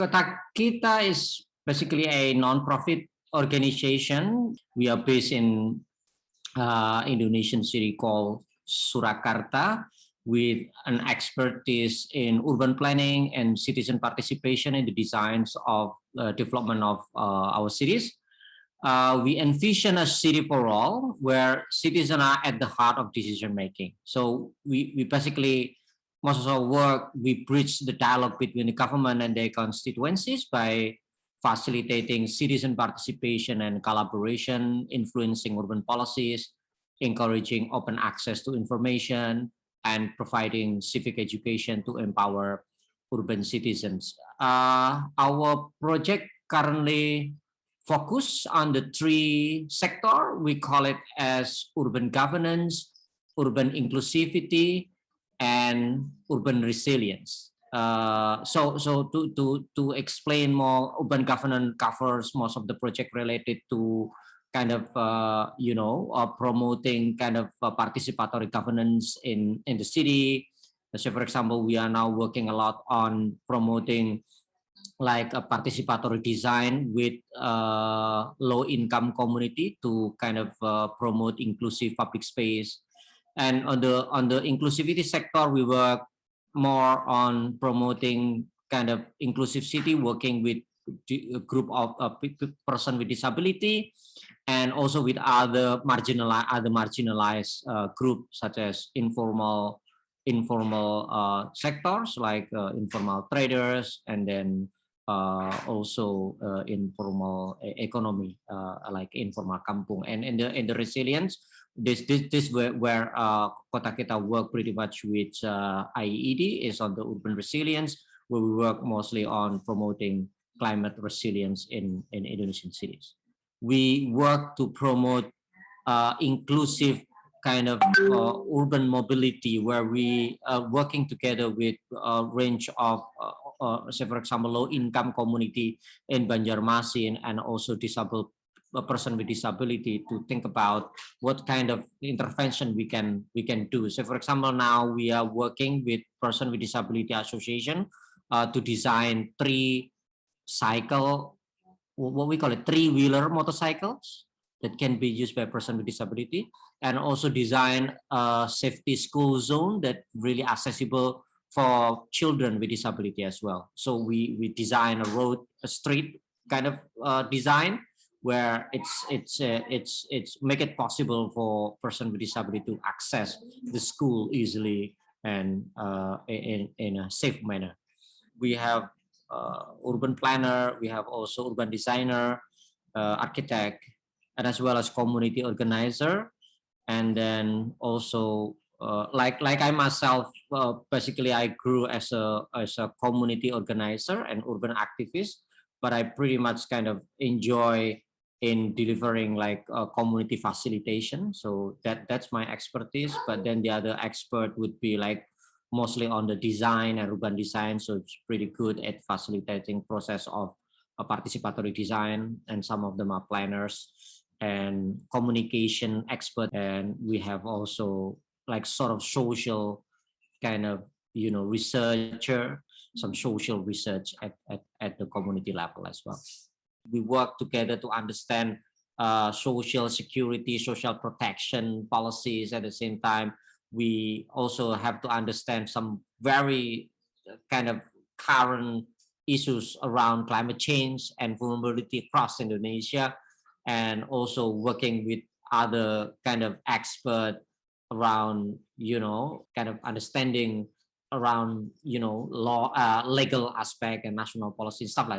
Kota Kita is basically a non-profit organization. We are based in uh, Indonesian city called Surakarta with an expertise in urban planning and citizen participation in the designs of uh, development of uh, our cities. Uh, we envision a city for all where citizens are at the heart of decision making. So we, we basically most of our work, we bridge the dialogue between the government and their constituencies by facilitating citizen participation and collaboration, influencing urban policies, encouraging open access to information, and providing civic education to empower urban citizens. Uh, our project currently focus on the three sector. We call it as urban governance, urban inclusivity, and urban resilience. Uh, so, so to to to explain more, urban governance covers most of the project related to kind of uh, you know uh, promoting kind of uh, participatory governance in in the city. So, for example, we are now working a lot on promoting like a participatory design with uh, low income community to kind of uh, promote inclusive public space and on the on the inclusivity sector, we work more on promoting kind of inclusive city, working with a group of uh, person with disability, and also with other marginalized other marginalized uh, groups such as informal informal uh, sectors like uh, informal traders, and then also uh, informal economy like informal kampung, and in the in the resilience this this this where, where uh, Kota Kita work pretty much with uh, IED is on the urban resilience, where we work mostly on promoting climate resilience in in Indonesian cities. We work to promote uh, inclusive kind of uh, urban mobility, where we are working together with a range of, uh, uh, say for example, low income community in Banjarmasin and also disabled a person with disability to think about what kind of intervention we can we can do. So for example, now we are working with person with disability association uh, to design three cycle, what we call it three-wheeler motorcycles that can be used by person with disability and also design a safety school zone that really accessible for children with disability as well. So we, we design a road, a street kind of uh, design where it's it's uh, it's it's make it possible for person with disability to access the school easily and uh, in in a safe manner. We have uh, urban planner, we have also urban designer, uh, architect, and as well as community organizer, and then also uh, like like I myself, uh, basically I grew as a as a community organizer and urban activist, but I pretty much kind of enjoy in delivering like a community facilitation. So that that's my expertise. But then the other expert would be like mostly on the design and urban design. So it's pretty good at facilitating process of participatory design. And some of them are planners and communication expert. And we have also like sort of social kind of, you know, researcher, some social research at, at, at the community level as well we work together to understand uh, social security, social protection policies. At the same time, we also have to understand some very uh, kind of current issues around climate change and vulnerability across Indonesia, and also working with other kind of expert around, you know, kind of understanding around, you know, law, uh, legal aspect and national policy, stuff like that.